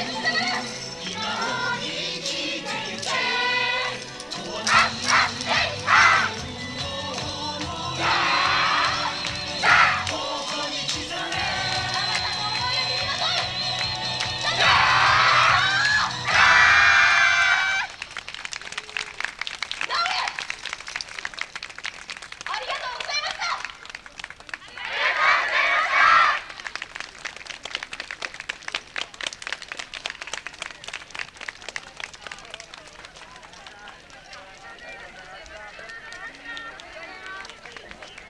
今を生きてゆけ